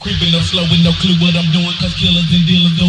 Creeping up slow with no clue what I'm doing, cause killers and dealers go